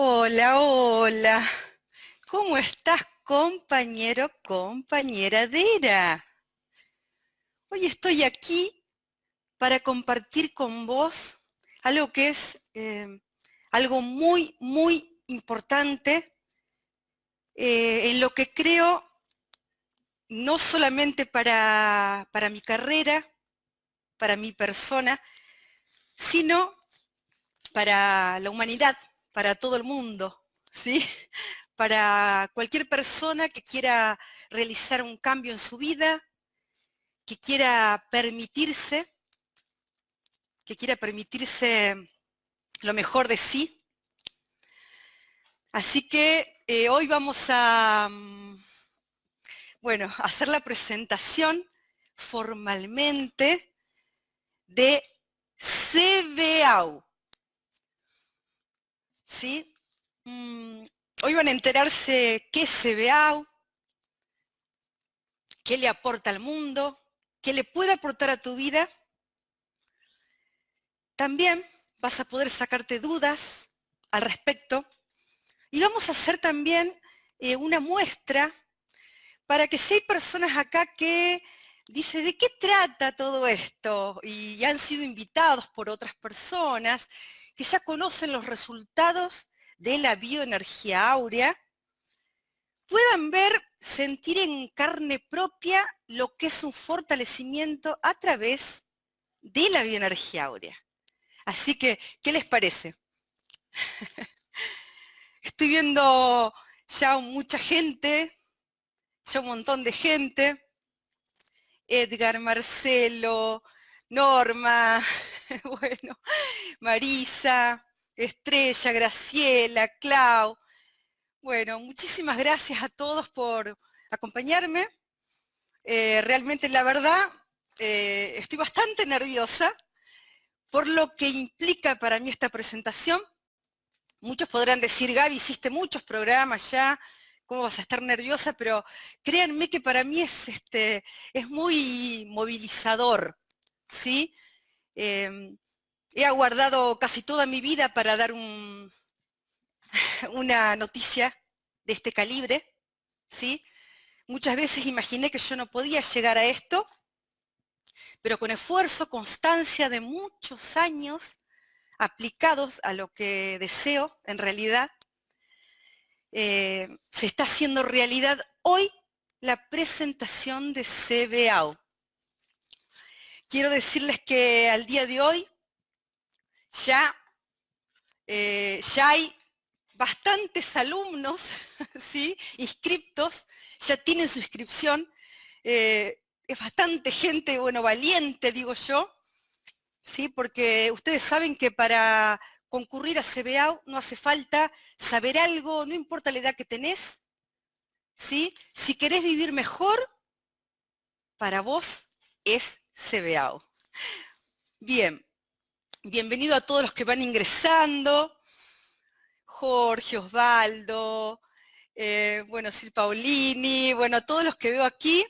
Hola, hola. ¿Cómo estás, compañero, compañera Dera? Hoy estoy aquí para compartir con vos algo que es eh, algo muy, muy importante eh, en lo que creo no solamente para, para mi carrera, para mi persona, sino para la humanidad, para todo el mundo, ¿sí? Para cualquier persona que quiera realizar un cambio en su vida, que quiera permitirse, que quiera permitirse lo mejor de sí. Así que eh, hoy vamos a, mm, bueno, a hacer la presentación formalmente de CBAU. ¿Sí? Mm, hoy van a enterarse qué es CBAU, qué le aporta al mundo, qué le puede aportar a tu vida. También vas a poder sacarte dudas al respecto. Y vamos a hacer también eh, una muestra para que si hay personas acá que dice, ¿de qué trata todo esto? Y han sido invitados por otras personas que ya conocen los resultados de la bioenergía áurea, puedan ver, sentir en carne propia lo que es un fortalecimiento a través de la bioenergía áurea. Así que, ¿qué les parece? Estoy viendo ya mucha gente, ya un montón de gente. Edgar, Marcelo, Norma, bueno, Marisa, Estrella, Graciela, Clau. Bueno, muchísimas gracias a todos por acompañarme. Eh, realmente, la verdad, eh, estoy bastante nerviosa por lo que implica para mí esta presentación. Muchos podrán decir, Gaby, hiciste muchos programas ya, ¿cómo vas a estar nerviosa? Pero créanme que para mí es, este, es muy movilizador, ¿sí? Em, he aguardado casi toda mi vida para dar una noticia de este calibre, ¿sí? Muchas veces imaginé que yo no podía llegar a esto, pero con esfuerzo, constancia de muchos años aplicados a lo que deseo en realidad, eh, se está haciendo realidad hoy la presentación de CBAO. Quiero decirles que al día de hoy ya, eh, ya hay bastantes alumnos ¿sí? inscriptos, ya tienen su inscripción, eh, es bastante gente, bueno, valiente, digo yo, ¿sí? porque ustedes saben que para concurrir a CBAO no hace falta saber algo, no importa la edad que tenés, ¿sí? Si querés vivir mejor, para vos es CBAO. Bien, bienvenido a todos los que van ingresando. Jorge, Osvaldo, eh, bueno, Sil Paulini, bueno, a todos los que veo aquí,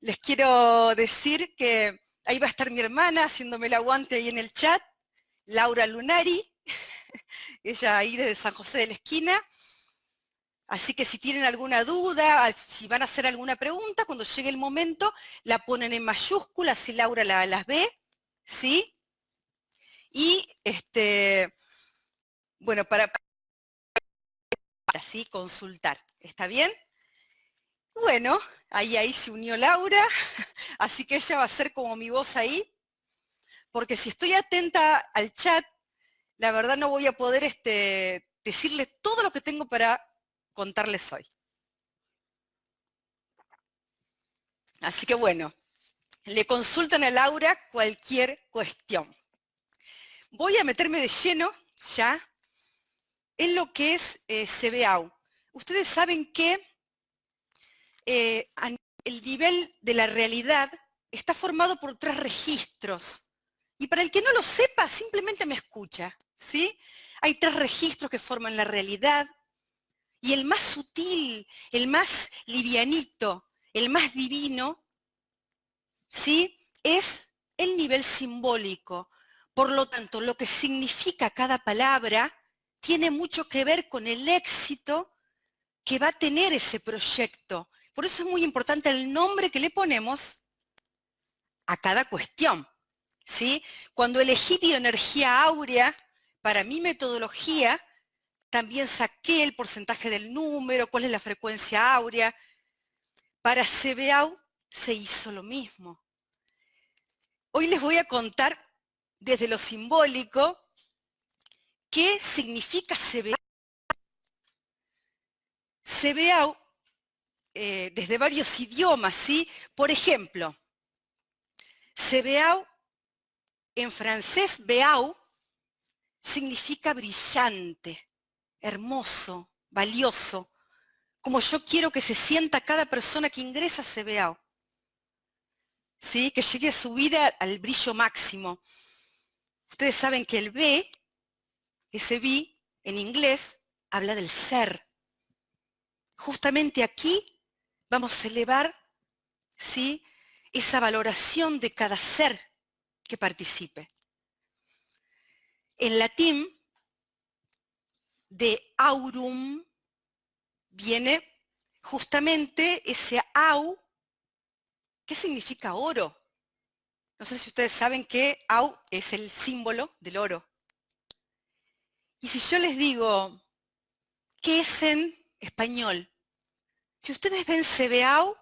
les quiero decir que ahí va a estar mi hermana haciéndome el aguante ahí en el chat, Laura Lunari, ella ahí desde San José de la Esquina. Así que si tienen alguna duda, si van a hacer alguna pregunta, cuando llegue el momento, la ponen en mayúsculas, si Laura las ve, ¿sí? Y, este, bueno, para, así consultar, ¿está bien? Bueno, ahí, ahí se unió Laura, así que ella va a ser como mi voz ahí, porque si estoy atenta al chat, la verdad no voy a poder este, decirle todo lo que tengo para contarles hoy. Así que bueno, le consultan a Laura cualquier cuestión. Voy a meterme de lleno ya en lo que es eh, CBAU. Ustedes saben que eh, el nivel de la realidad está formado por tres registros. Y para el que no lo sepa, simplemente me escucha. ¿sí? Hay tres registros que forman la realidad, y el más sutil, el más livianito, el más divino, ¿sí? Es el nivel simbólico. Por lo tanto, lo que significa cada palabra tiene mucho que ver con el éxito que va a tener ese proyecto. Por eso es muy importante el nombre que le ponemos a cada cuestión. ¿sí? Cuando elegí bioenergía áurea para mi metodología, también saqué el porcentaje del número, cuál es la frecuencia áurea. Para CBAU se hizo lo mismo. Hoy les voy a contar desde lo simbólico qué significa CBAU. CBAU eh, desde varios idiomas, ¿sí? Por ejemplo, CBAU en francés, beau, significa brillante, hermoso, valioso, como yo quiero que se sienta cada persona que ingresa a CBAU. ¿Sí? Que llegue a su vida al brillo máximo. Ustedes saben que el B, ese B, en inglés, habla del ser. Justamente aquí vamos a elevar ¿sí? esa valoración de cada ser que participe. En latín, de aurum viene justamente ese au, ¿qué significa oro? No sé si ustedes saben que au es el símbolo del oro. Y si yo les digo, ¿qué es en español? Si ustedes ven CBAU,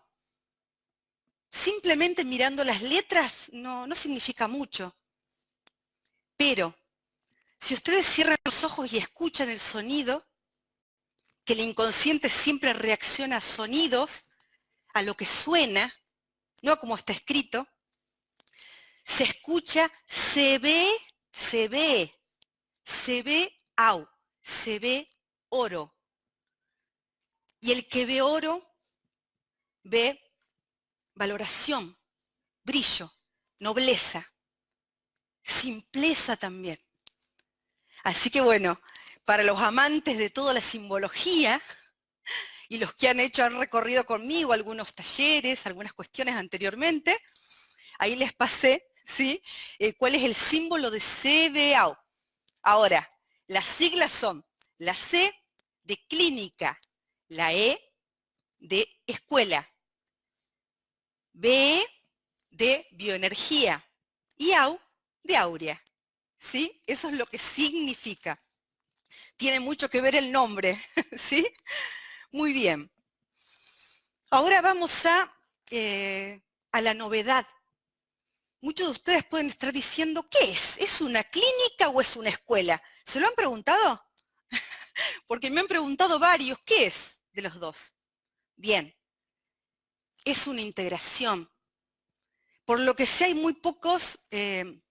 simplemente mirando las letras no, no significa mucho. Pero si ustedes cierran los ojos y escuchan el sonido, que el inconsciente siempre reacciona a sonidos, a lo que suena, no como está escrito, se escucha, se ve, se ve, se ve au, se ve oro. Y el que ve oro ve valoración, brillo, nobleza, simpleza también. Así que bueno, para los amantes de toda la simbología y los que han hecho, han recorrido conmigo algunos talleres, algunas cuestiones anteriormente, ahí les pasé, ¿sí? Eh, ¿Cuál es el símbolo de CBAO? Ahora, las siglas son la C de clínica, la E de escuela, B de bioenergía y AU de aurea. ¿Sí? Eso es lo que significa. Tiene mucho que ver el nombre, ¿sí? Muy bien. Ahora vamos a, eh, a la novedad. Muchos de ustedes pueden estar diciendo, ¿qué es? ¿Es una clínica o es una escuela? ¿Se lo han preguntado? Porque me han preguntado varios, ¿qué es de los dos? Bien, es una integración. Por lo que sé hay muy pocos, eh,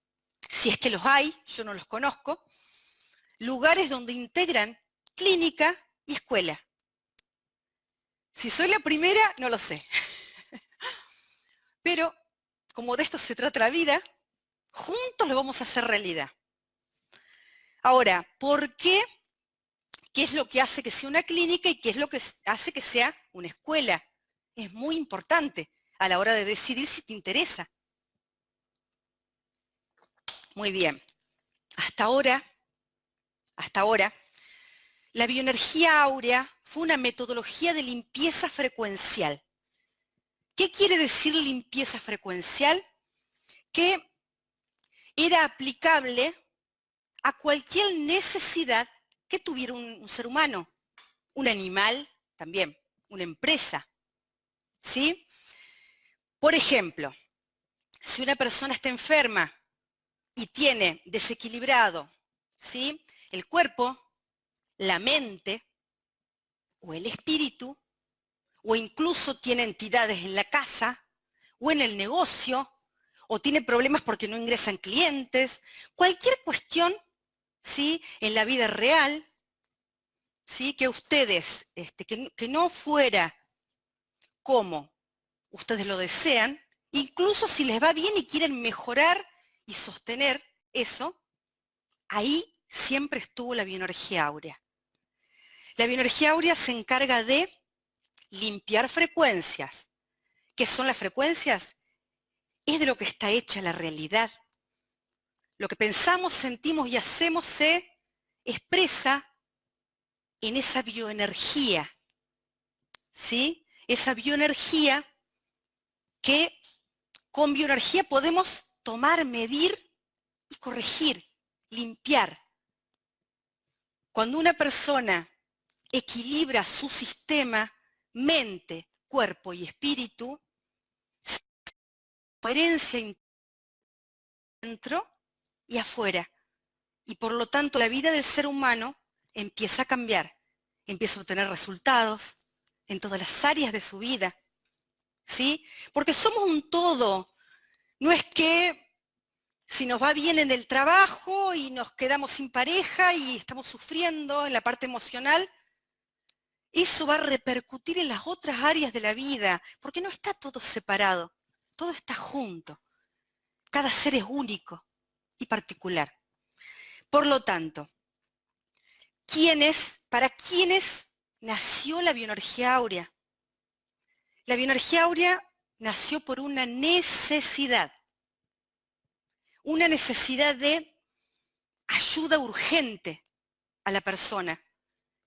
si es que los hay, yo no los conozco, lugares donde integran clínica y escuela. Si soy la primera, no lo sé. Pero como de esto se trata la vida, juntos lo vamos a hacer realidad. Ahora, ¿por qué? ¿Qué es lo que hace que sea una clínica y qué es lo que hace que sea una escuela? es muy importante a la hora de decidir si te interesa. Muy bien. Hasta ahora, hasta ahora, la bioenergía áurea fue una metodología de limpieza frecuencial. ¿Qué quiere decir limpieza frecuencial? Que era aplicable a cualquier necesidad que tuviera un, un ser humano, un animal también, una empresa, ¿sí? Por ejemplo, si una persona está enferma y tiene desequilibrado, ¿sí? El cuerpo, la mente o el espíritu, o incluso tiene entidades en la casa o en el negocio, o tiene problemas porque no ingresan clientes, cualquier cuestión, ¿sí? En la vida real, ¿sí? Que ustedes, este, que no fuera como ustedes lo desean, incluso si les va bien y quieren mejorar y sostener eso, ahí siempre estuvo la bioenergía áurea. La bioenergía áurea se encarga de limpiar frecuencias. ¿Qué son las frecuencias? Es de lo que está hecha la realidad. Lo que pensamos, sentimos y hacemos se expresa en esa bioenergía, ¿sí? Esa bioenergía que con bioenergía podemos tomar, medir y corregir, limpiar. Cuando una persona equilibra su sistema, mente, cuerpo y espíritu, coherencia dentro y afuera. Y por lo tanto la vida del ser humano empieza a cambiar, empieza a obtener resultados en todas las áreas de su vida. ¿Sí? Porque somos un todo. No es que si nos va bien en el trabajo y nos quedamos sin pareja y estamos sufriendo en la parte emocional, eso va a repercutir en las otras áreas de la vida, porque no está todo separado, todo está junto. Cada ser es único y particular. Por lo tanto, ¿quiénes, para quiénes nació la bioenergía áurea? La bioenergía áurea nació por una necesidad, una necesidad de ayuda urgente a la persona.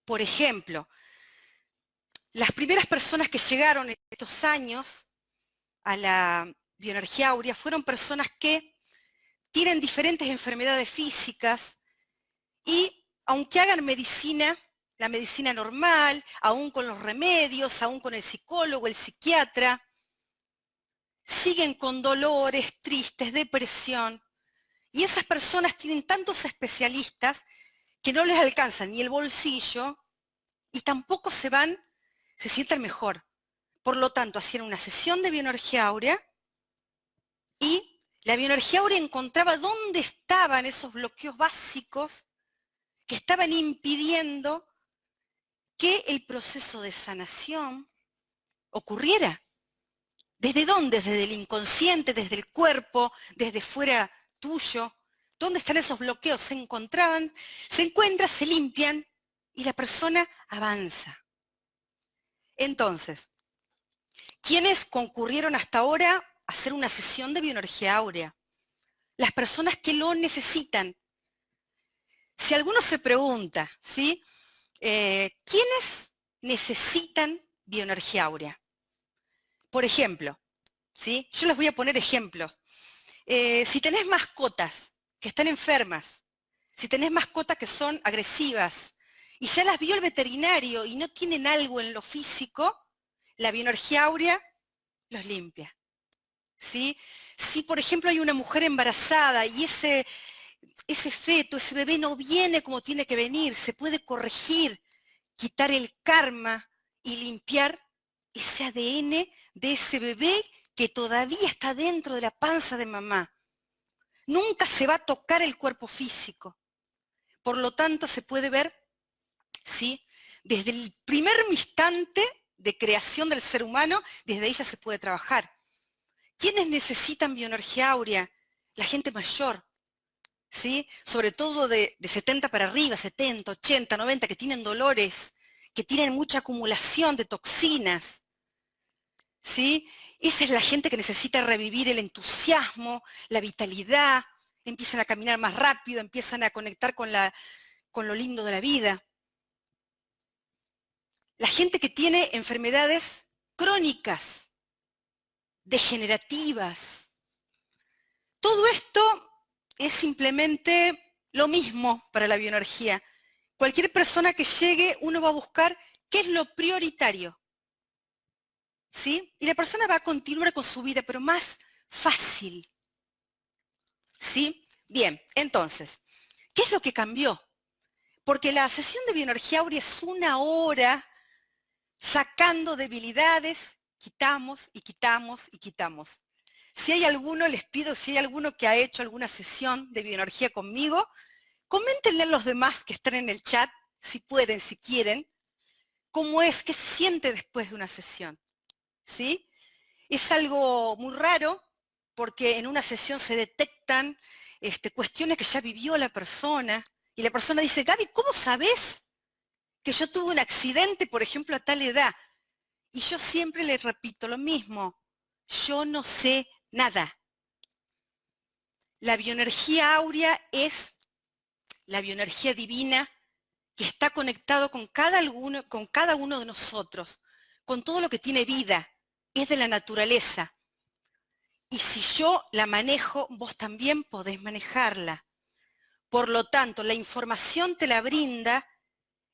Por ejemplo, las primeras personas que llegaron en estos años a la bioenergía áurea fueron personas que tienen diferentes enfermedades físicas y aunque hagan medicina, la medicina normal, aún con los remedios, aún con el psicólogo, el psiquiatra, siguen con dolores, tristes, depresión. Y esas personas tienen tantos especialistas que no les alcanzan ni el bolsillo y tampoco se van se sienten mejor. Por lo tanto, hacían una sesión de bioenergía áurea y la bioenergía áurea encontraba dónde estaban esos bloqueos básicos que estaban impidiendo que el proceso de sanación ocurriera. ¿Desde dónde? Desde el inconsciente, desde el cuerpo, desde fuera tuyo. ¿Dónde están esos bloqueos? Se encontraban, se encuentran, se limpian y la persona avanza. Entonces, ¿quiénes concurrieron hasta ahora a hacer una sesión de bioenergía áurea? Las personas que lo necesitan. Si alguno se pregunta, ¿sí? Eh, ¿Quiénes necesitan bioenergía áurea? Por ejemplo, ¿sí? Yo les voy a poner ejemplos. Eh, si tenés mascotas que están enfermas, si tenés mascotas que son agresivas, y ya las vio el veterinario y no tienen algo en lo físico, la bioenergía áurea los limpia. ¿sí? Si, por ejemplo, hay una mujer embarazada y ese, ese feto, ese bebé no viene como tiene que venir, se puede corregir, quitar el karma y limpiar ese ADN de ese bebé que todavía está dentro de la panza de mamá. Nunca se va a tocar el cuerpo físico. Por lo tanto, se puede ver ¿sí? Desde el primer instante de creación del ser humano, desde ella se puede trabajar. ¿Quiénes necesitan bioenergía áurea? La gente mayor, ¿sí? Sobre todo de, de 70 para arriba, 70, 80, 90, que tienen dolores, que tienen mucha acumulación de toxinas, ¿sí? Esa es la gente que necesita revivir el entusiasmo, la vitalidad, empiezan a caminar más rápido, empiezan a conectar con, la, con lo lindo de la vida la gente que tiene enfermedades crónicas, degenerativas. Todo esto es simplemente lo mismo para la bioenergía. Cualquier persona que llegue, uno va a buscar qué es lo prioritario. ¿Sí? Y la persona va a continuar con su vida, pero más fácil. ¿Sí? Bien, entonces, ¿qué es lo que cambió? Porque la sesión de bioenergía aurea es una hora sacando debilidades, quitamos y quitamos y quitamos. Si hay alguno, les pido, si hay alguno que ha hecho alguna sesión de bioenergía conmigo, coméntenle a los demás que están en el chat, si pueden, si quieren, cómo es, qué se siente después de una sesión. ¿Sí? Es algo muy raro, porque en una sesión se detectan este, cuestiones que ya vivió la persona, y la persona dice, Gaby, ¿cómo sabes que yo tuve un accidente, por ejemplo, a tal edad. Y yo siempre les repito lo mismo, yo no sé nada. La bioenergía áurea es la bioenergía divina que está conectado con cada, con cada uno de nosotros, con todo lo que tiene vida, es de la naturaleza. Y si yo la manejo, vos también podés manejarla. Por lo tanto, la información te la brinda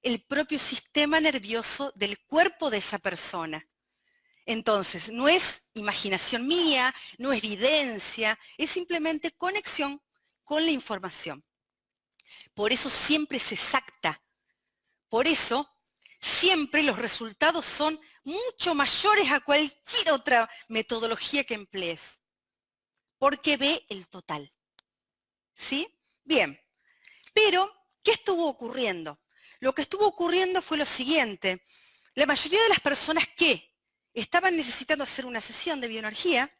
el propio sistema nervioso del cuerpo de esa persona. Entonces, no es imaginación mía, no es evidencia, es simplemente conexión con la información. Por eso siempre es exacta. Por eso siempre los resultados son mucho mayores a cualquier otra metodología que emplees. Porque ve el total. ¿Sí? Bien. Pero, ¿qué estuvo ocurriendo? Lo que estuvo ocurriendo fue lo siguiente. La mayoría de las personas que estaban necesitando hacer una sesión de bioenergía,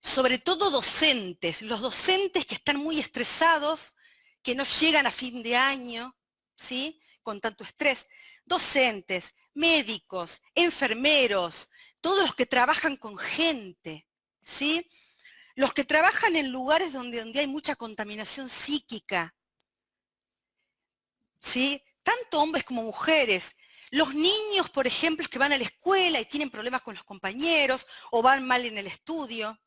sobre todo docentes, los docentes que están muy estresados, que no llegan a fin de año, ¿sí? Con tanto estrés, docentes, médicos, enfermeros, todos los que trabajan con gente, ¿sí? Los que trabajan en lugares donde, donde hay mucha contaminación psíquica, ¿sí? Tanto hombres como mujeres. Los niños, por ejemplo, que van a la escuela y tienen problemas con los compañeros o van mal en el estudio.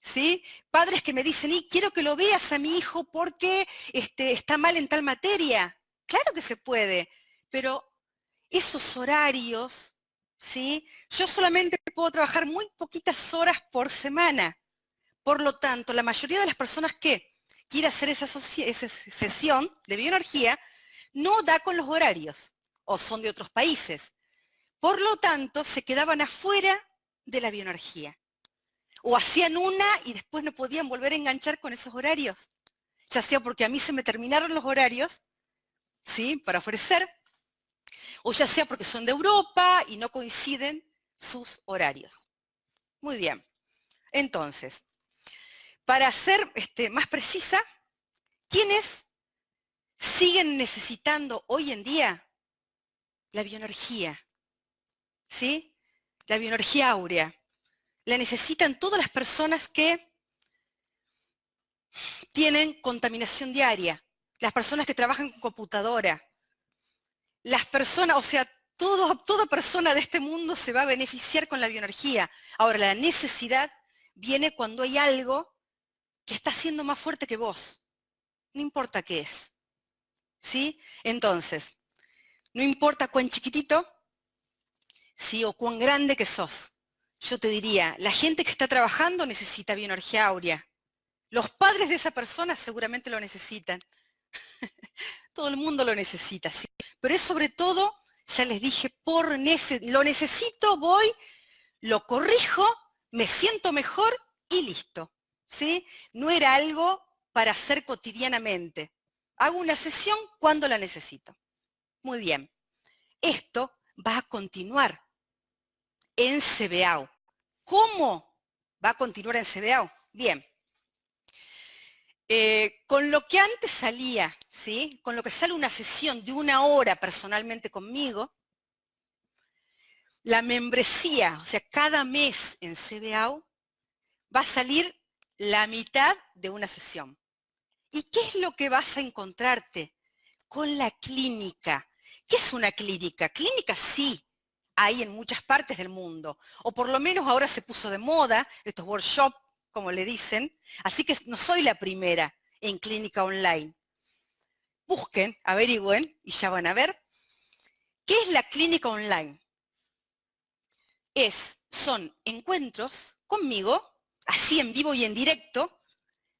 ¿Sí? Padres que me dicen, y quiero que lo veas a mi hijo porque este, está mal en tal materia. Claro que se puede, pero esos horarios, ¿sí? Yo solamente puedo trabajar muy poquitas horas por semana. Por lo tanto, la mayoría de las personas que quiere hacer esa, sesión de bioenergía, no da con los horarios o son de otros países. Por lo tanto, se quedaban afuera de la bioenergía. O hacían una y después no podían volver a enganchar con esos horarios. Ya sea porque a mí se me terminaron los horarios, ¿sí? Para ofrecer. O ya sea porque son de Europa y no coinciden sus horarios. Muy bien. Entonces, para ser este, más precisa, ¿quiénes siguen necesitando hoy en día la bioenergía? ¿Sí? La bioenergía áurea. La necesitan todas las personas que tienen contaminación diaria, las personas que trabajan con computadora, las personas, o sea, toda persona de este mundo se va a beneficiar con la bioenergía. Ahora, la necesidad viene cuando hay algo que está siendo más fuerte que vos. No importa qué es. ¿Sí? Entonces, no importa cuán chiquitito, ¿sí? O cuán grande que sos. Yo te diría, la gente que está trabajando necesita bioenergía áurea. Los padres de esa persona seguramente lo necesitan. todo el mundo lo necesita, ¿sí? Pero es sobre todo, ya les dije, por lo necesito, voy, lo corrijo, me siento mejor y listo. ¿sí? No era algo para hacer cotidianamente. Hago una sesión cuando la necesito. Muy bien. Esto va a continuar en CBAO. ¿Cómo va a continuar en CBAO? Bien. Eh, con lo que antes salía, ¿sí? Con lo que sale una sesión de una hora personalmente conmigo, la membresía, o sea, cada mes en CBAO, va a salir la mitad de una sesión. ¿Y qué es lo que vas a encontrarte? Con la clínica. ¿Qué es una clínica? Clínica sí, hay en muchas partes del mundo. O por lo menos ahora se puso de moda estos workshops, como le dicen. Así que no soy la primera en clínica online. Busquen, averigüen y ya van a ver. ¿Qué es la clínica online? Es, son encuentros conmigo así en vivo y en directo,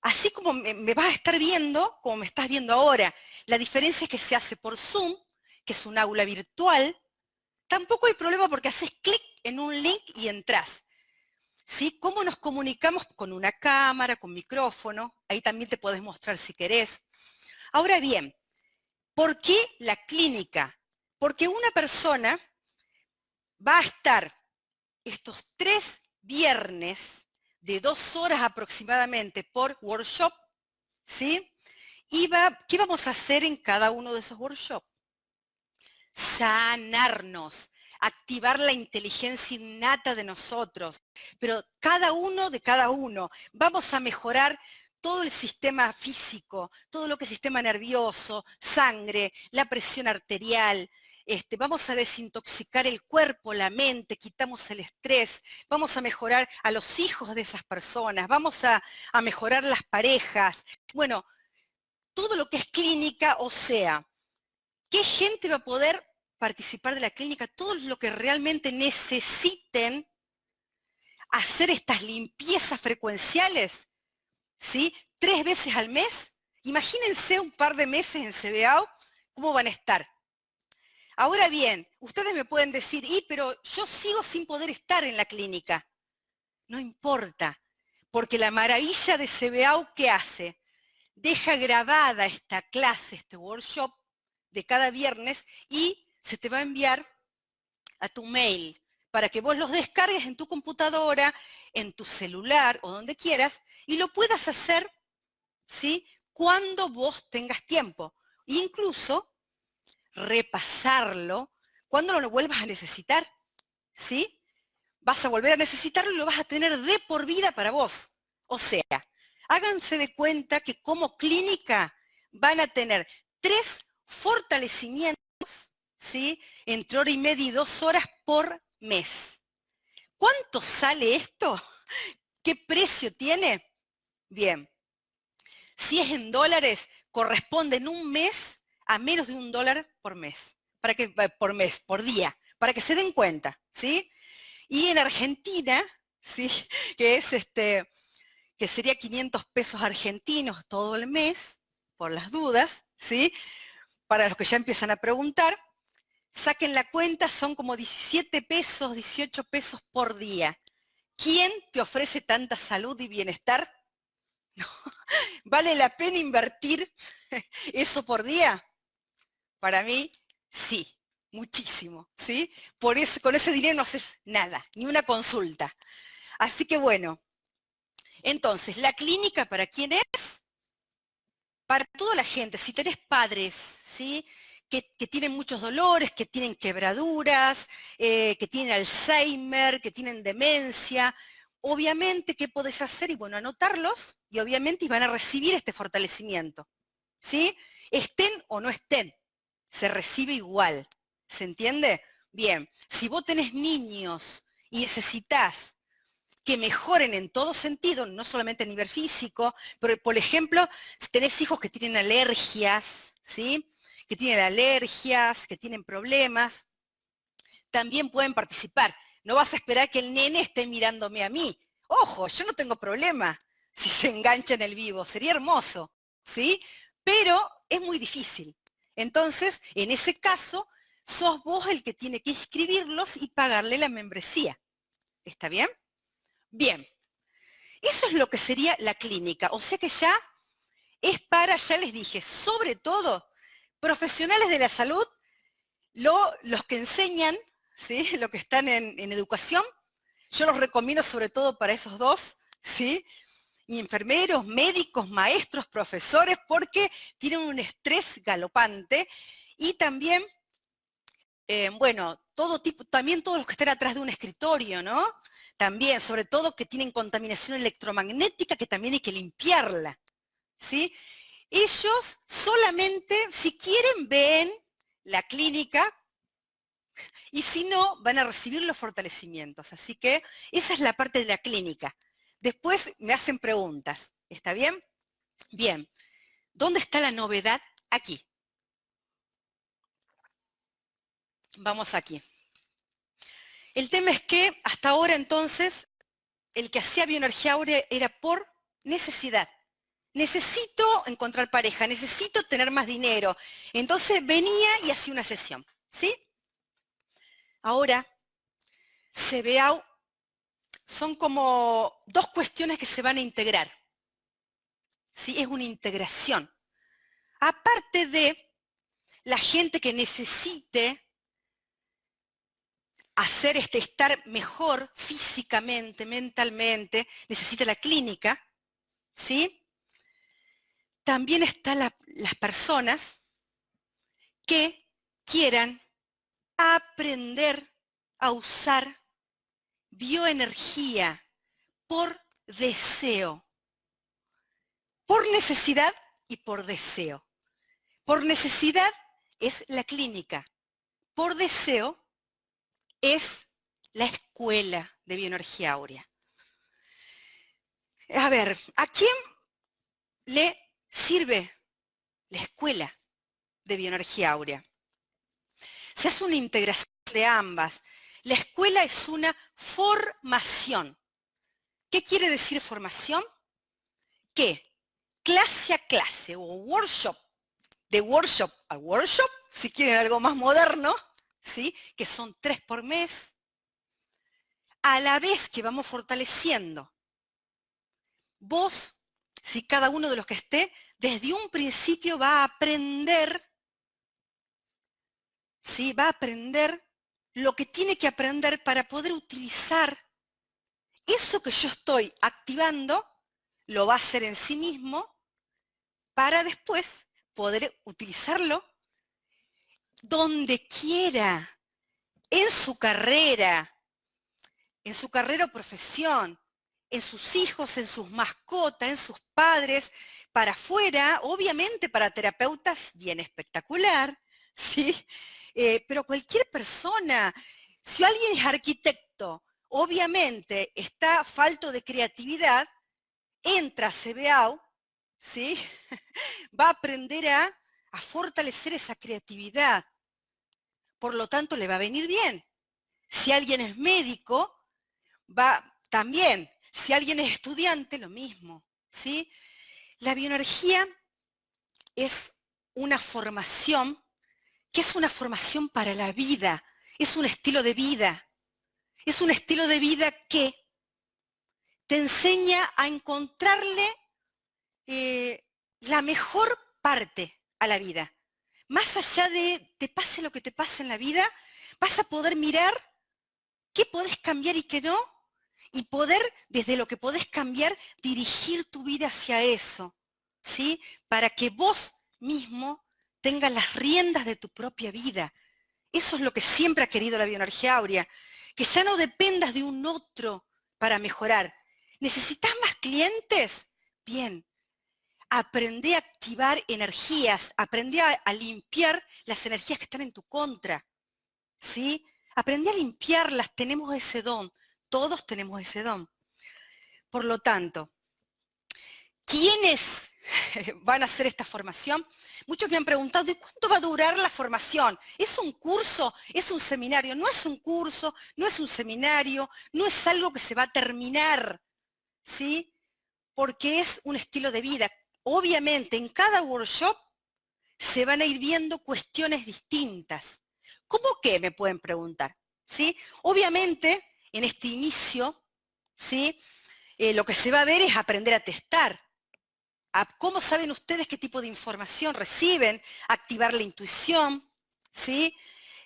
así como me, vas a estar viendo, como me estás viendo ahora. La diferencia es que se hace por Zoom, que es un aula virtual. Tampoco hay problema porque haces clic en un link y entras. ¿Sí? ¿Cómo nos comunicamos? Con una cámara, con micrófono. Ahí también te puedes mostrar si querés. Ahora bien, ¿por qué la clínica? Porque una persona va a estar estos tres viernes de dos horas aproximadamente por workshop, ¿sí? Y ¿qué vamos a hacer en cada uno de esos workshops? Sanarnos, activar la inteligencia innata de nosotros, pero cada uno de cada uno. Vamos a mejorar todo el sistema físico, todo lo que es sistema nervioso, sangre, la presión arterial, este, vamos a desintoxicar el cuerpo, la mente, quitamos el estrés, vamos a mejorar a los hijos de esas personas, vamos a, a mejorar las parejas. Bueno, todo lo que es clínica, o sea, ¿qué gente va a poder participar de la clínica? Todo lo que realmente necesiten hacer estas limpiezas frecuenciales, ¿sí? Tres veces al mes. Imagínense un par de meses en CBAO, ¿cómo van a estar? Ahora bien, ustedes me pueden decir, y pero yo sigo sin poder estar en la clínica. No importa, porque la maravilla de CBAU, ¿qué hace? Deja grabada esta clase, este workshop de cada viernes y se te va a enviar a tu mail para que vos los descargues en tu computadora, en tu celular o donde quieras y lo puedas hacer, ¿sí? Cuando vos tengas tiempo. Incluso repasarlo cuando lo vuelvas a necesitar, ¿sí? Vas a volver a necesitarlo y lo vas a tener de por vida para vos. O sea, háganse de cuenta que como clínica van a tener tres fortalecimientos, ¿sí? Entre hora y media y dos horas por mes. ¿Cuánto sale esto? ¿Qué precio tiene? Bien, si es en dólares, corresponde en un mes a menos de un dólar por mes, para que, eh, por mes, por día, para que se den cuenta, ¿sí? Y en Argentina, ¿sí? Que es este, que sería 500 pesos argentinos todo el mes, por las dudas, ¿sí? Para los que ya empiezan a preguntar, saquen la cuenta, son como 17 pesos, 18 pesos por día. ¿Quién te ofrece tanta salud y bienestar? ¿Vale la pena invertir eso por día? Para mí, sí, muchísimo, ¿sí? Por con ese dinero no haces nada, ni una consulta. Así que bueno, entonces, ¿la clínica para quién es? Para toda la gente, si tenés padres, ¿sí? Que, tienen muchos dolores, que tienen quebraduras, eh, que tienen Alzheimer, que tienen demencia, obviamente, ¿qué podés hacer? Y bueno, anotarlos y obviamente van a recibir este fortalecimiento, ¿sí? Estén o no estén se recibe igual. ¿Se entiende? Bien, si vos tenés niños y necesitas que mejoren en todo sentido, no solamente a nivel físico, pero por ejemplo, si tenés hijos que tienen alergias, ¿sí? Que tienen alergias, que tienen problemas, también pueden participar. No vas a esperar que el nene esté mirándome a mí. Ojo, yo no tengo problema si se engancha en el vivo, sería hermoso, ¿sí? Pero es muy difícil. Entonces, en ese caso, sos vos el que tiene que inscribirlos y pagarle la membresía. ¿Está bien? Bien. Eso es lo que sería la clínica. O sea que ya es para, ya les dije, sobre todo profesionales de la salud, los que enseñan, ¿sí? los que están en, educación, yo los recomiendo sobre todo para esos dos, ¿sí? enfermeros, médicos, maestros, profesores, porque tienen un estrés galopante y también, eh, bueno, todo tipo, también todos los que están atrás de un escritorio, ¿no? También, sobre todo que tienen contaminación electromagnética que también hay que limpiarla, ¿sí? Ellos solamente, si quieren, ven la clínica y si no, van a recibir los fortalecimientos. Así que esa es la parte de la clínica. Después me hacen preguntas, ¿está bien? Bien, ¿dónde está la novedad? Aquí. Vamos aquí. El tema es que hasta ahora entonces el que hacía bioenergía áurea era por necesidad. Necesito encontrar pareja, necesito tener más dinero. Entonces venía y hacía una sesión, ¿sí? Ahora, CBAU son como dos cuestiones que se van a integrar. ¿Sí? Es una integración. Aparte de la gente que necesite hacer este estar mejor físicamente, mentalmente, necesita la clínica, ¿sí? También están las personas que quieran aprender a usar bioenergía por deseo. por necesidad y por deseo. Por necesidad es la clínica. Por deseo es la escuela de bioenergía áurea. A ver, ¿a quién le sirve la escuela de bioenergía áurea? Se hace una integración de ambas. La escuela es una formación. ¿Qué quiere decir formación? Que clase a clase o workshop, de workshop a workshop, si quieren algo más moderno, ¿sí? que son tres por mes, a la vez que vamos fortaleciendo. Vos, si cada uno de los que esté, desde un principio va a aprender, ¿sí? va a aprender lo que tiene que aprender para poder utilizar eso que yo estoy activando, lo va a hacer en sí mismo para después poder utilizarlo donde quiera, en su carrera, en su carrera o profesión, en sus hijos, en sus mascotas, en sus padres, para afuera, obviamente para terapeutas, bien espectacular, ¿sí? Eh, pero cualquier persona, si alguien es arquitecto, obviamente está falto de creatividad, entra a CBAU, ¿sí? Va a aprender a, a fortalecer esa creatividad. Por lo tanto, le va a venir bien. Si alguien es médico, va también. Si alguien es estudiante, lo mismo, ¿sí? La bioenergía es una formación que es una formación para la vida, es un estilo de vida. Es un estilo de vida que te enseña a encontrarle eh, la mejor parte a la vida. Más allá de te pase lo que te pase en la vida, vas a poder mirar qué podés cambiar y qué no, y poder, desde lo que podés cambiar, dirigir tu vida hacia eso, ¿sí? Para que vos mismo tengas las riendas de tu propia vida. Eso es lo que siempre ha querido la bioenergía áurea, que ya no dependas de un otro para mejorar. ¿Necesitas más clientes? Bien, aprende a activar energías, aprende a, limpiar las energías que están en tu contra, ¿sí? Aprende a limpiarlas, tenemos ese don, todos tenemos ese don. Por lo tanto, ¿quiénes van a hacer esta formación? Muchos me han preguntado, ¿de cuánto va a durar la formación? ¿Es un curso? ¿Es un seminario? No es un curso, no es un seminario, no es algo que se va a terminar, ¿sí? Porque es un estilo de vida obviamente en cada workshop se van a ir viendo cuestiones distintas. ¿Cómo qué? Me pueden preguntar. ¿sí? Obviamente, en este inicio, ¿sí? Eh, lo que se va a ver es aprender a testar. ¿Cómo saben ustedes qué tipo de información reciben? Activar la intuición, ¿sí?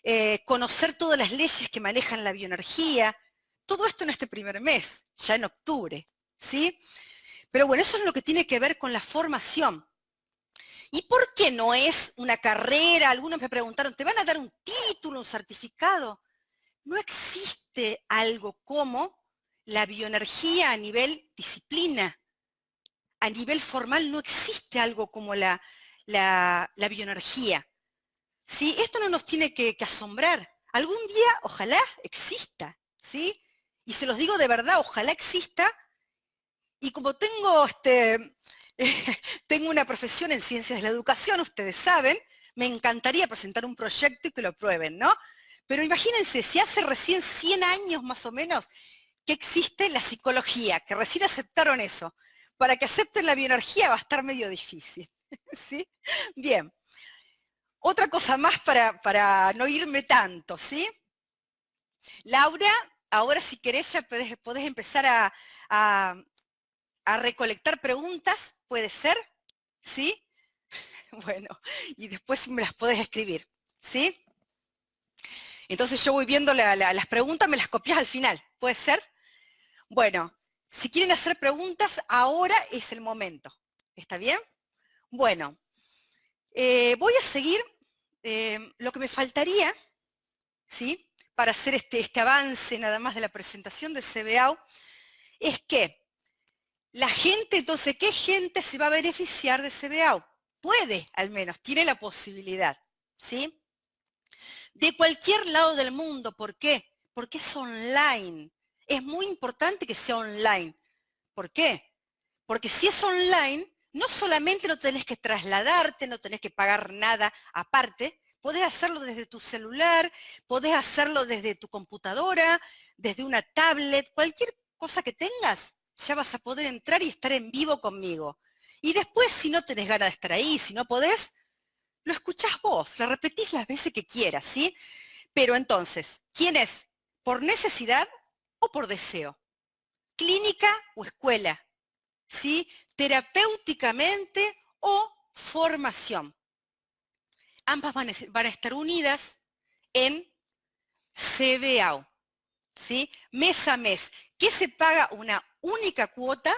Eh, conocer todas las leyes que manejan la bioenergía. Todo esto en este primer mes, ya en octubre. ¿sí? Pero bueno, eso es lo que tiene que ver con la formación. ¿Y por qué no es una carrera? Algunos me preguntaron, ¿te van a dar un título, un certificado? No existe algo como la bioenergía a nivel disciplina. A nivel formal no existe algo como la, la, bioenergía. ¿Sí? Esto no nos tiene que, asombrar. Algún día, ojalá exista, ¿sí? Y se los digo de verdad, ojalá exista, y como tengo, este, tengo una profesión en ciencias de la educación, ustedes saben, me encantaría presentar un proyecto y que lo prueben, ¿no? Pero imagínense, si hace recién 100 años más o menos que existe la psicología, que recién aceptaron eso, para que acepten la bioenergía va a estar medio difícil, ¿sí? Bien. Otra cosa más para, para no irme tanto, ¿sí? Laura, ahora si querés ya podés, empezar a, a recolectar preguntas, ¿puede ser? ¿Sí? Bueno, y después me las podés escribir, ¿sí? Entonces yo voy viendo las preguntas, me las copias al final, ¿puede ser? Bueno, si quieren hacer preguntas, ahora es el momento, ¿está bien? Bueno, eh, voy a seguir eh, lo que me faltaría, ¿sí? Para hacer este, este avance nada más de la presentación de CBAU, es que La gente, entonces, ¿qué gente se va a beneficiar de CBAU? Puede, al menos, tiene la posibilidad, ¿sí? De cualquier lado del mundo, ¿por qué? Porque es online. Es muy importante que sea online. ¿Por qué? Porque si es online, no solamente no tenés que trasladarte, no tenés que pagar nada aparte, podés hacerlo desde tu celular, podés hacerlo desde tu computadora, desde una tablet, cualquier cosa que tengas, ya vas a poder entrar y estar en vivo conmigo. Y después, si no tenés ganas de estar ahí, si no podés, lo escuchás vos, lo repetís las veces que quieras, ¿sí? Pero entonces, ¿quién es? ¿Por necesidad o por deseo? ¿Clínica o escuela? ¿Sí? ¿Terapéuticamente o formación? Ambas van a, estar unidas en CBAO, ¿sí? Mes a mes, que se paga una única cuota,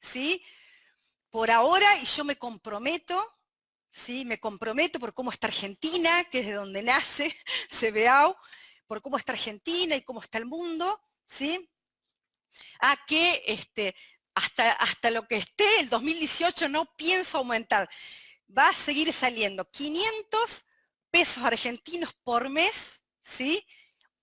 ¿sí? Por ahora, y yo me comprometo, ¿sí? Me comprometo por cómo está Argentina, que es de donde nace CBAO, por cómo está Argentina y cómo está el mundo, ¿sí? A que este, hasta, hasta lo que esté el 2018 no pienso aumentar. Va a seguir saliendo 500 pesos argentinos por mes, ¿sí?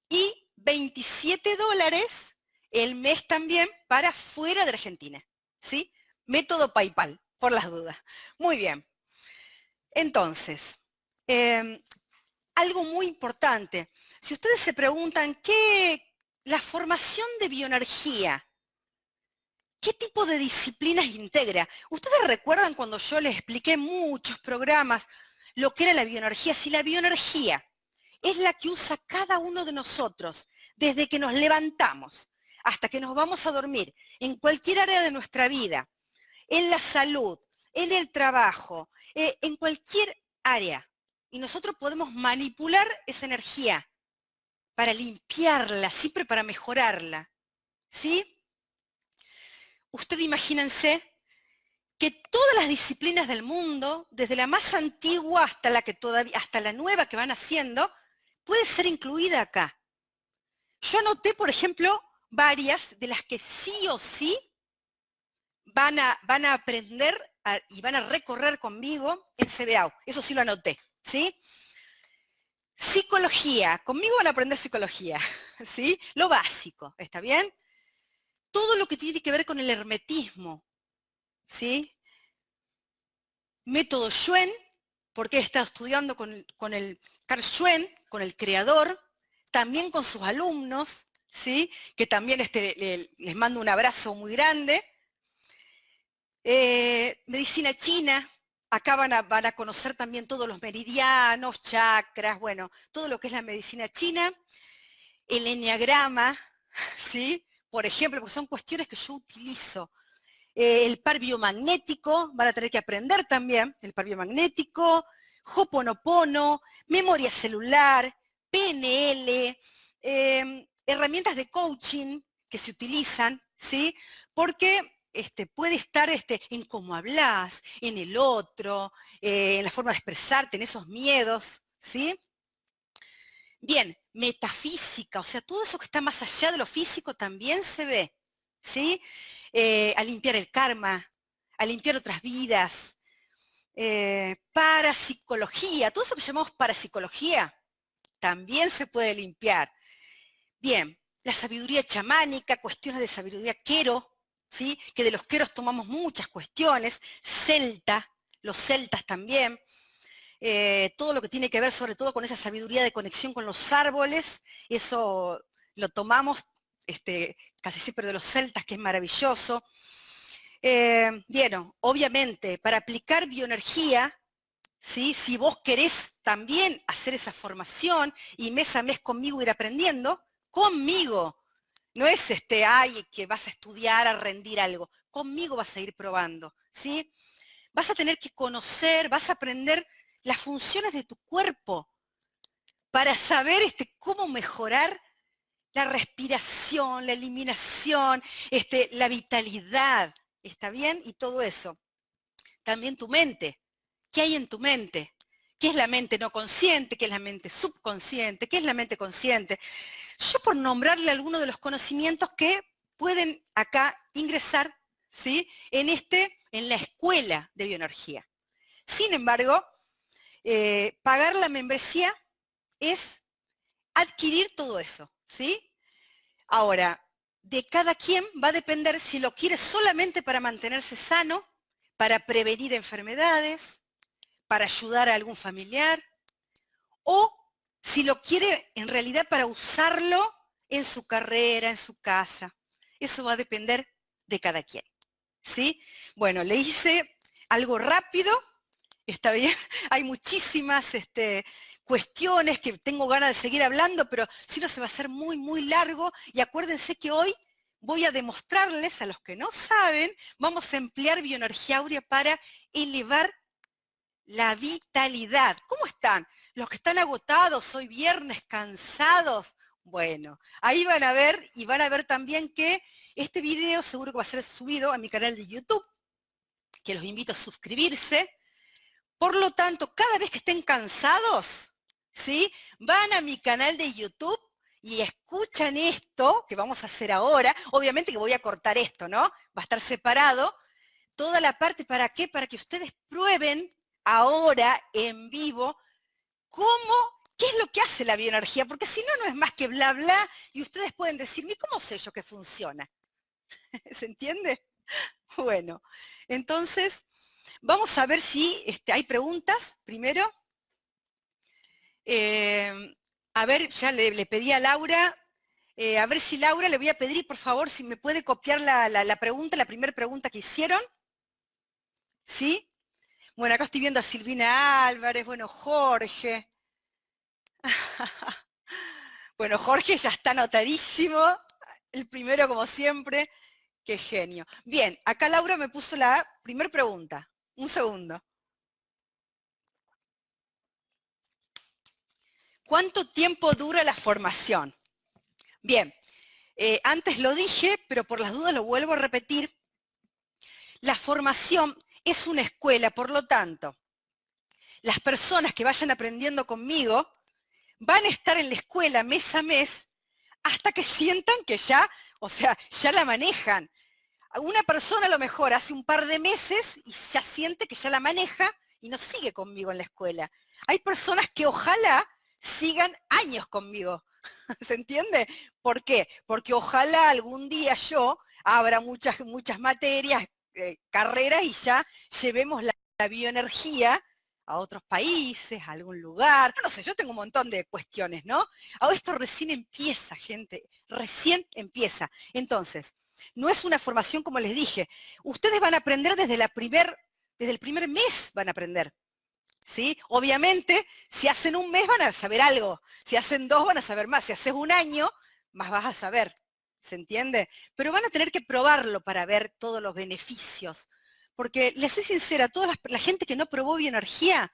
Y 27 dólares el mes también para fuera de Argentina, ¿sí? Método PayPal, por las dudas. Muy bien. Entonces, em, algo muy importante. Si ustedes se preguntan, ¿qué la formación de bioenergía, qué tipo de disciplinas integra? ¿Ustedes recuerdan cuando yo les expliqué muchos programas lo que era la bioenergía? Si la bioenergía es la que usa cada uno de nosotros desde que nos levantamos hasta que nos vamos a dormir, en cualquier área de nuestra vida, en la salud, en el trabajo, eh, en cualquier área. Y nosotros podemos manipular esa energía para limpiarla, siempre para mejorarla. ¿Sí? Usted imagínense que todas las disciplinas del mundo, desde la más antigua hasta la que todavía, hasta la nueva que van haciendo, puede ser incluida acá. Yo anoté, por ejemplo, varias de las que sí o sí van a, van a aprender y van a recorrer conmigo en CBAO. Eso sí lo anoté, ¿sí? Psicología, conmigo van a aprender psicología, ¿sí? Lo básico, ¿está bien? Todo lo que tiene que ver con el hermetismo, ¿sí? Método Schwen, porque he estado estudiando con, con el Carl Schwen, con el creador, también con sus alumnos, ¿sí? que también este, les mando un abrazo muy grande. Eh, medicina china, acá van a, van a, conocer también todos los meridianos, chakras, bueno, todo lo que es la medicina china. El enneagrama, ¿sí? por ejemplo, porque son cuestiones que yo utilizo. Eh, el par biomagnético, van a tener que aprender también, el par biomagnético, Hoponopono, memoria celular, PNL, eh, herramientas de coaching que se utilizan, ¿sí? Porque este, puede estar este, en cómo hablas, en el otro, eh, en la forma de expresarte, en esos miedos, ¿sí? Bien, metafísica, o sea, todo eso que está más allá de lo físico también se ve, ¿sí? Eh, a limpiar el karma, a limpiar otras vidas, eh, parapsicología, todo eso que llamamos parapsicología, también se puede limpiar. Bien, la sabiduría chamánica, cuestiones de sabiduría quero, que de los queros tomamos muchas cuestiones, celta, los celtas también, eh, todo lo que tiene que ver sobre todo con esa sabiduría de conexión con los árboles, eso lo tomamos este, casi siempre de los celtas, que es maravilloso. Eh, bien, obviamente, para aplicar bioenergía, ¿sí? si vos querés también hacer esa formación y mes a mes conmigo ir aprendiendo, conmigo. No es este, ay, que vas a estudiar, a rendir algo. Conmigo vas a ir probando, ¿sí? Vas a tener que conocer, vas a aprender las funciones de tu cuerpo para saber este, cómo mejorar la respiración, la eliminación, este, la vitalidad, ¿está bien? Y todo eso. También tu mente. ¿Qué hay en tu mente? ¿Qué es la mente no consciente? ¿Qué es la mente subconsciente? ¿Qué es la mente consciente? Yo por nombrarle algunos de los conocimientos que pueden acá ingresar, ¿sí? En, este, en la escuela de bioenergía. Sin embargo, eh, pagar la membresía es adquirir todo eso, ¿sí? Ahora, de cada quien va a depender si lo quiere solamente para mantenerse sano, para prevenir enfermedades, para ayudar a algún familiar, o si lo quiere en realidad para usarlo en su carrera, en su casa. Eso va a depender de cada quien. ¿Sí? Bueno, le hice algo rápido, está bien, hay muchísimas este, cuestiones que tengo ganas de seguir hablando, pero si no se va a hacer muy, muy largo. Y acuérdense que hoy voy a demostrarles a los que no saben, vamos a emplear bioenergía áurea para elevar la vitalidad. ¿Cómo están? Los que están agotados, hoy viernes, cansados. Bueno, ahí van a ver y van a ver también que este video seguro que va a ser subido a mi canal de YouTube, que los invito a suscribirse. Por lo tanto, cada vez que estén cansados, ¿sí? Van a mi canal de YouTube y escuchan esto que vamos a hacer ahora. Obviamente que voy a cortar esto, ¿no? Va a estar separado. Toda la parte, ¿para qué? Para que ustedes prueben ahora en vivo cómo, qué es lo que hace la bioenergía, porque si no, no es más que bla, bla, y ustedes pueden decirme, ¿cómo sé yo que funciona? ¿Se entiende? Bueno, entonces, vamos a ver si este, hay preguntas primero. Eh, a ver, ya le, pedí a Laura, eh, a ver si Laura, le voy a pedir, por favor, si me puede copiar la, la pregunta, la primera pregunta que hicieron. ¿Sí? Bueno, acá estoy viendo a Silvina Álvarez, bueno, Jorge. bueno, Jorge ya está anotadísimo, el primero como siempre. Qué genio. Bien, acá Laura me puso la primera pregunta. Un segundo. ¿Cuánto tiempo dura la formación? Bien, eh, antes lo dije, pero por las dudas lo vuelvo a repetir. La formación es una escuela, por lo tanto, las personas que vayan aprendiendo conmigo van a estar en la escuela mes a mes hasta que sientan que ya, o sea, ya la manejan. Una persona a lo mejor hace un par de meses y ya siente que ya la maneja y no sigue conmigo en la escuela. Hay personas que ojalá sigan años conmigo. ¿Se entiende? ¿Por qué? Porque ojalá algún día yo abra muchas, muchas materias, eh, carreras y ya llevemos la, bioenergía a otros países, a algún lugar. No sé, yo tengo un montón de cuestiones, ¿no? Ahora esto recién empieza, gente, recién empieza. Entonces, no es una formación como les dije. Ustedes van a aprender desde, la primer, desde el primer mes, van a aprender. ¿Sí? Obviamente, si hacen un mes van a saber algo, si hacen dos van a saber más, si haces un año, más vas a saber. ¿Se entiende? Pero van a tener que probarlo para ver todos los beneficios. Porque les soy sincera, toda la, gente que no probó bioenergía,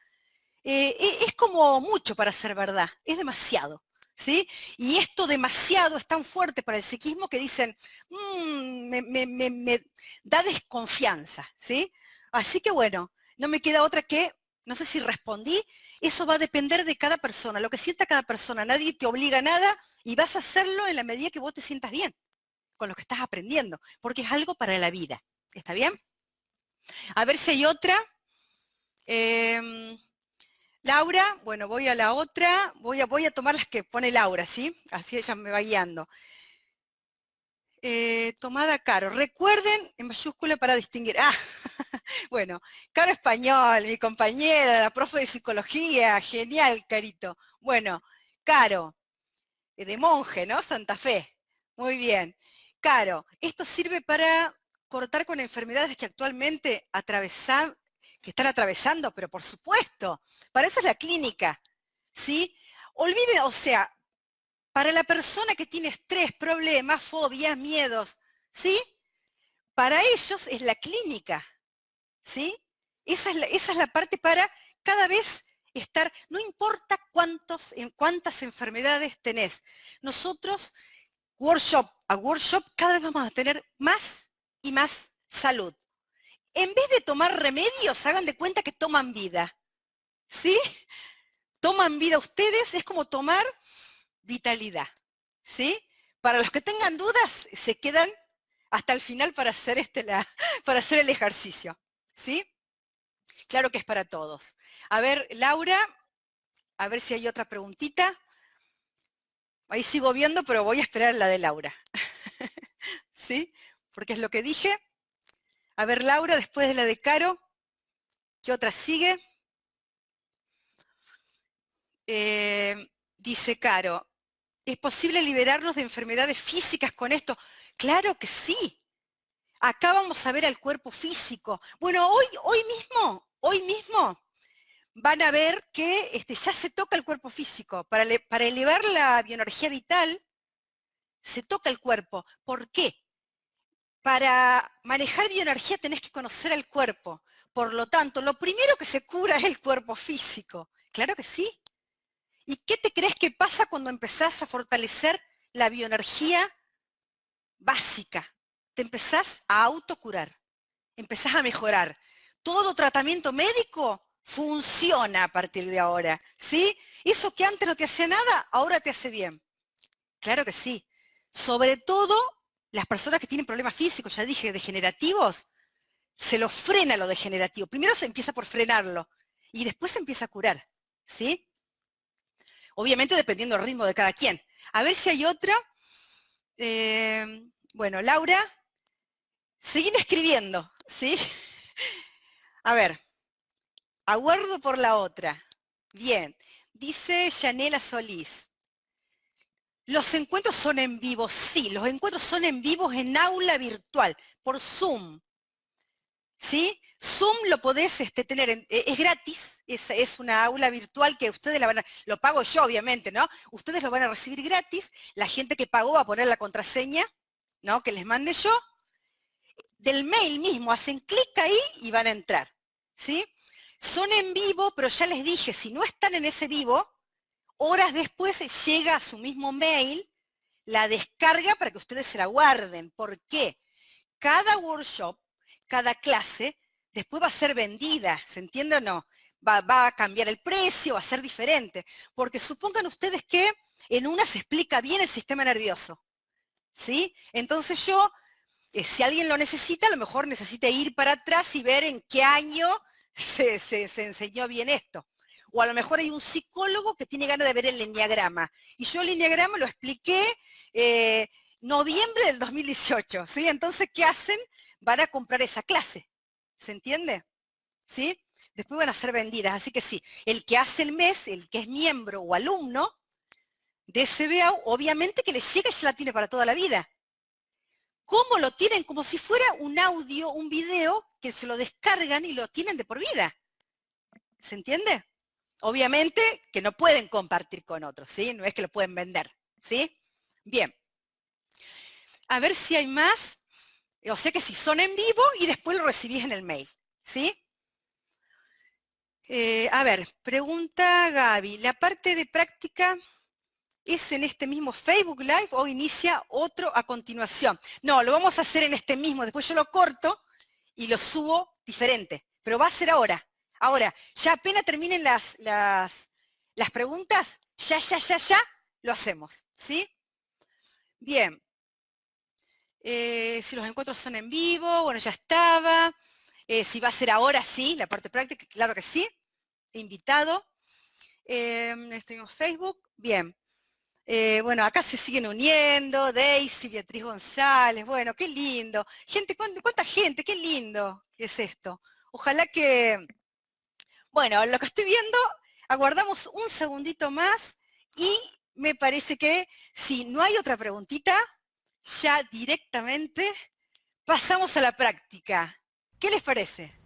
eh, e, es como mucho para ser verdad, es demasiado. ¿Sí? Y esto demasiado es tan fuerte para el psiquismo que dicen, mm, me, da desconfianza, ¿sí? Así que bueno, no me queda otra que, no sé si respondí, eso va a depender de cada persona, lo que sienta cada persona, nadie te obliga a nada y vas a hacerlo en la medida que vos te sientas bien con lo que estás aprendiendo, porque es algo para la vida. ¿Está bien? A ver si hay otra. Em, Laura, bueno, voy a la otra, voy a, voy a tomar las que pone Laura, ¿sí? Así ella me va guiando. Eh, tomada Caro. Recuerden en mayúscula para distinguir. Ah, bueno, Caro Español, mi compañera, la profe de psicología, genial, Carito. Bueno, Caro, eh, de monje, ¿no? Santa Fe. Muy bien. Caro, esto sirve para cortar con enfermedades que actualmente atravesan, que están atravesando, pero por supuesto, para eso es la clínica, ¿sí? Olvide, o sea, para la persona que tiene estrés, problemas, fobias, miedos, ¿sí? Para ellos es la clínica, ¿sí? Esa es la, esa es la parte para cada vez estar, no importa cuántos, cuántas enfermedades tenés. Nosotros workshop a workshop, cada vez vamos a tener más y más salud. En vez de tomar remedios, hagan de cuenta que toman vida. ¿Sí? Toman vida ustedes, es como tomar vitalidad. ¿Sí? Para los que tengan dudas, se quedan hasta el final para hacer, este, la, para hacer el ejercicio. ¿Sí? Claro que es para todos. A ver, Laura, a ver si hay otra preguntita. Ahí sigo viendo, pero voy a esperar la de Laura. ¿Sí? Porque es lo que dije. A ver, Laura, después de la de Caro, ¿qué otra sigue? Eh, dice Caro, ¿es posible liberarnos de enfermedades físicas con esto? Claro que sí. Acá vamos a ver al cuerpo físico. Bueno, hoy, hoy mismo, hoy mismo van a ver que este, ya se toca el cuerpo físico. Para, para elevar la bioenergía vital, se toca el cuerpo. ¿Por qué? Para manejar bioenergía tenés que conocer al cuerpo. Por lo tanto, lo primero que se cura es el cuerpo físico. Claro que sí. ¿Y qué te crees que pasa cuando empezás a fortalecer la bioenergía básica? Te empezás a autocurar, empezás a mejorar. Todo tratamiento médico funciona a partir de ahora, ¿sí? Eso que antes no te hacía nada, ahora te hace bien. Claro que sí. Sobre todo las personas que tienen problemas físicos, ya dije, degenerativos, se lo frena lo degenerativo. Primero se empieza por frenarlo y después se empieza a curar, ¿sí? Obviamente dependiendo del ritmo de cada quien. A ver si hay otra. Eh, bueno, Laura, seguir escribiendo, ¿sí? A ver, aguardo por la otra. Bien, dice Yanela Solís. Los encuentros son en vivo, sí, los encuentros son en vivo en aula virtual, por Zoom. ¿Sí? Zoom lo podés este, tener, e, es gratis, es, es, una aula virtual que ustedes la van a, lo pago yo obviamente, ¿no? Ustedes lo van a recibir gratis, la gente que pagó va a poner la contraseña, ¿no? Que les mande yo. Del mail mismo hacen clic ahí y van a entrar, ¿sí? Son en vivo, pero ya les dije, si no están en ese vivo, horas después llega a su mismo mail la descarga para que ustedes se la guarden. ¿Por qué? Cada workshop, cada clase después va a ser vendida, ¿se entiende o no? Va, a cambiar el precio, va a ser diferente. Porque supongan ustedes que en una se explica bien el sistema nervioso. ¿Sí? Entonces yo, eh, si alguien lo necesita, a lo mejor necesita ir para atrás y ver en qué año se, enseñó bien esto. O a lo mejor hay un psicólogo que tiene ganas de ver el lineagrama. Y yo el lineagrama lo expliqué eh, noviembre del 2018. ¿sí? Entonces, ¿qué hacen? Van a comprar esa clase. ¿Se entiende? ¿Sí? Después van a ser vendidas. Así que sí, el que hace el mes, el que es miembro o alumno de SBA, obviamente que le llega y ya la tiene para toda la vida. ¿Cómo lo tienen? Como si fuera un audio, un video, que se lo descargan y lo tienen de por vida. ¿Se entiende? Obviamente que no pueden compartir con otros, ¿sí? No es que lo pueden vender, ¿sí? Bien. A ver si hay más. O sea que si son en vivo y después lo recibís en el mail, ¿sí? Eh, a ver, pregunta Gaby, ¿la parte de práctica es en este mismo Facebook Live o inicia otro a continuación? No, lo vamos a hacer en este mismo, después yo lo corto y lo subo diferente, pero va a ser ahora. Ahora, ya apenas terminen las, las, preguntas, ya, ya, ya, ya, lo hacemos, ¿sí? Bien, eh, si los encuentros son en vivo, bueno, ya estaba. Eh, si va a ser ahora, sí, la parte práctica, claro que sí. Invitado. Em, estoy en Facebook. Bien. Eh, bueno, acá se siguen uniendo, Daisy, Beatriz González, bueno, qué lindo. Gente, ¿cuánta, gente? Qué lindo que es esto. Ojalá que, bueno, lo que estoy viendo, aguardamos un segundito más y me parece que si no hay otra preguntita, ya directamente pasamos a la práctica. ¿Qué les parece?